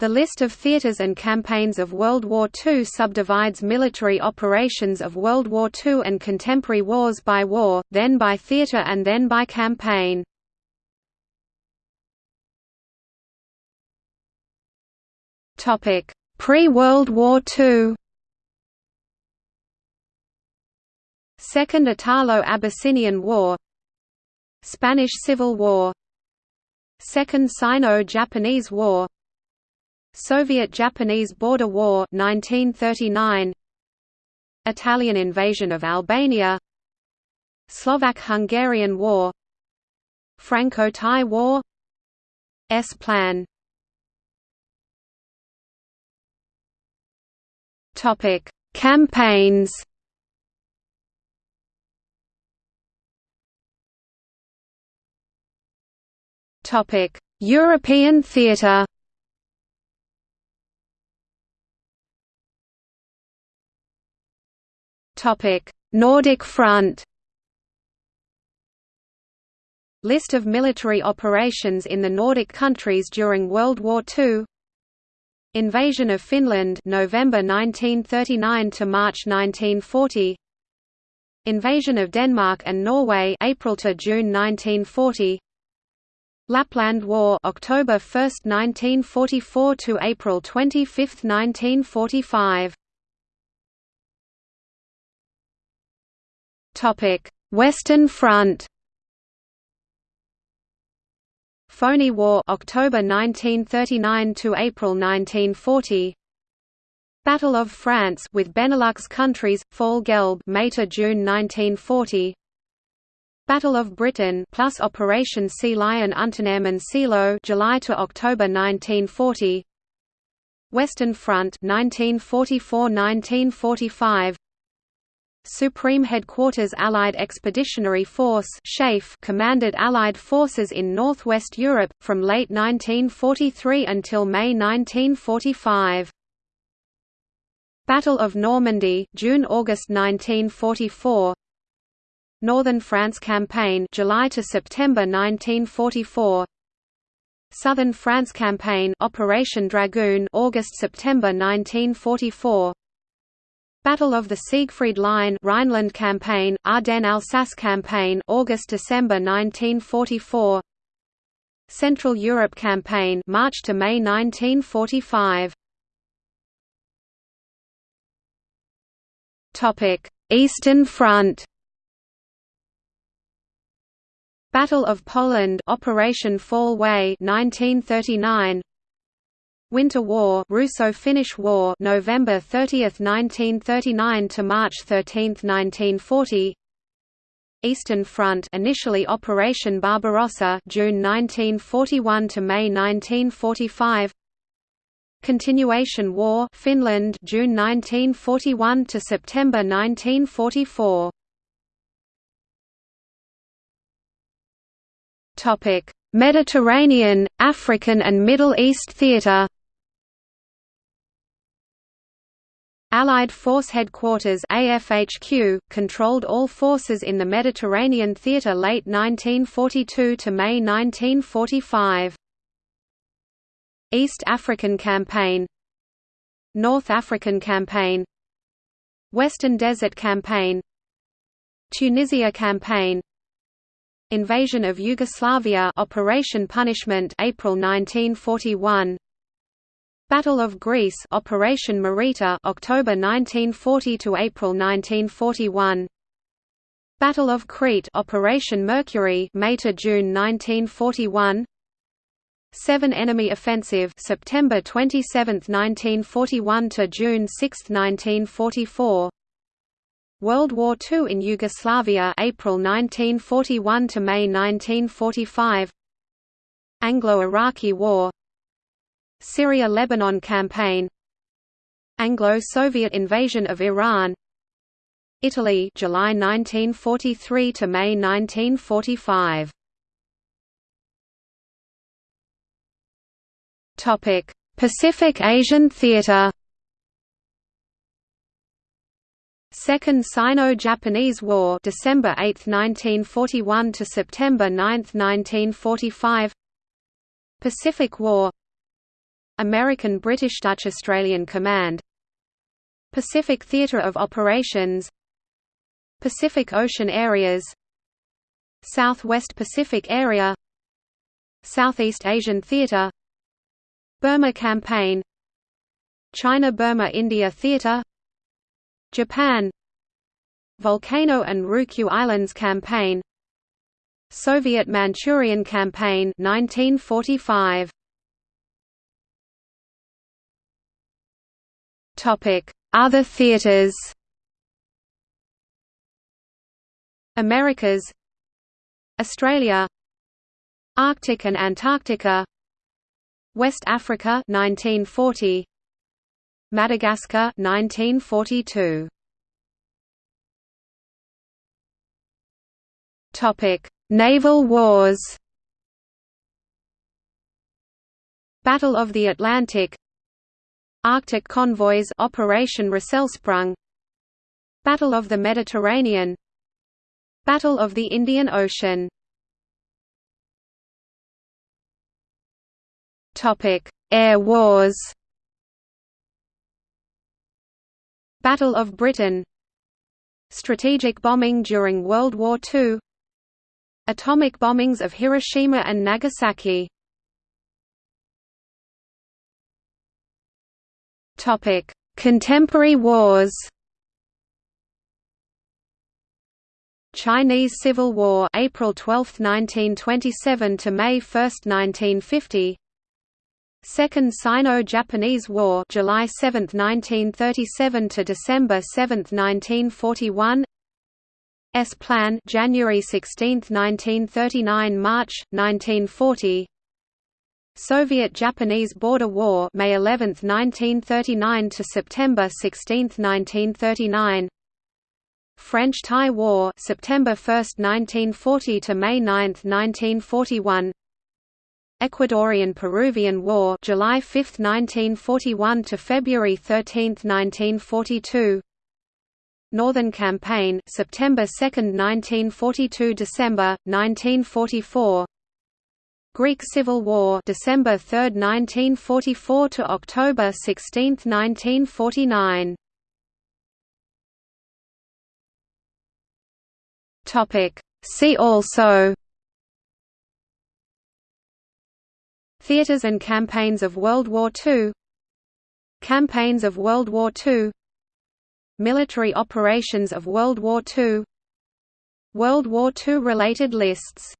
The list of theaters and campaigns of World War II subdivides military operations of World War II and contemporary wars by war, then by theater and then by campaign. Pre-World War II Second Italo-Abyssinian War Spanish Civil War Second Sino-Japanese War Soviet-Japanese Border War 1939 Italian invasion of Albania. Slovak-Hungarian War. Franco-Thai War. S-Plan. Topic: Campaigns. Topic: European theatre. Nordic Front. List of military operations in the Nordic countries during World War II Invasion of Finland November 1939 to March 1940 Invasion of Denmark and Norway April to June 1940 Lapland War October 1, 1944 to April 25, 1945 Western Front Phoney War October 1939 to April 1940 Battle of France with Benelux countries Fall Gelb May to June 1940 Battle of Britain plus Operation Sea Lion Unternehmen Seelöwe July to October 1940 Western Front 1944-1945 Supreme Headquarters Allied Expeditionary Force commanded Allied forces in northwest Europe, from late 1943 until May 1945. Battle of Normandy June–August 1944 Northern France Campaign July to September 1944 Southern France Campaign Operation Dragoon August–September 1944 Battle of the Siegfried Line Rhineland Campaign, Ardennes-Alsace Campaign August-December 1944 Central Europe Campaign March to May 1945 Topic Eastern Front. Battle of Poland Operation Fall Weiss 1939 Winter War Russo-Finnish War November 30, 1939 to March 13, 1940 Eastern Front initially Operation Barbarossa June 1941 to May 1945 Continuation War Finland June 1941 to September 1944 Topic Mediterranean, African and Middle East theatre Allied Force Headquarters AFHQ, controlled all forces in the Mediterranean theatre late 1942 to May 1945. East African Campaign North African Campaign Western Desert Campaign Tunisia Campaign Invasion of Yugoslavia Operation Punishment April 1941 Battle of Greece Operation Marita October 1940 to April 1941 Battle of Crete Operation Mercury May to June 1941 Seven Enemy Offensive September 27, 1941 to June 6, 1944 World War II in Yugoslavia April 1941 to May 1945 Anglo-Iraqi War Syria–Lebanon campaign Anglo-Soviet invasion of Iran Italy July 1943 to May 1945 Topic Pacific Asian Theater. Second Sino-Japanese War December 8, 1941 to September 9, 1945 Pacific War American British Dutch Australian Command Pacific Theatre of Operations Pacific Ocean Areas Southwest Pacific Area Southeast Asian Theatre Burma Campaign China-Burma-India Theatre Japan Volcano and Ryukyu Islands Campaign Soviet Manchurian Campaign 1945 Other theaters? Americas? Australia? Arctic and Antarctica? West Africa 1940 Madagascar 1942 Topic Naval wars? Battle of the Atlantic Arctic convoys Operation Rösselsprung Battle of the Mediterranean Battle of the Indian Ocean. Topic Air wars. Battle of Britain. Strategic bombing during World War II Atomic bombings of Hiroshima and Nagasaki Topic: Contemporary wars. Chinese Civil War, April 12, 1927 to May 1, 1950. Second Sino-Japanese War, July 7, 1937 to December 7, 1941. S Plan, January 16, 1939 March 1940. Soviet-Japanese Border War May 11, 1939 to September 16, 1939 French-Thai War September 1, 1940 to May 9, 1941 Ecuadorian-Peruvian War July 5, 1941 to February 13, 1942 Northern Campaign September 2, 1942 December 1944 Greek Civil War December 3, 1944 to October 16, 1949 Topic. See also Theaters and campaigns of World War II Campaigns of World War II Military operations of World War II World War II related lists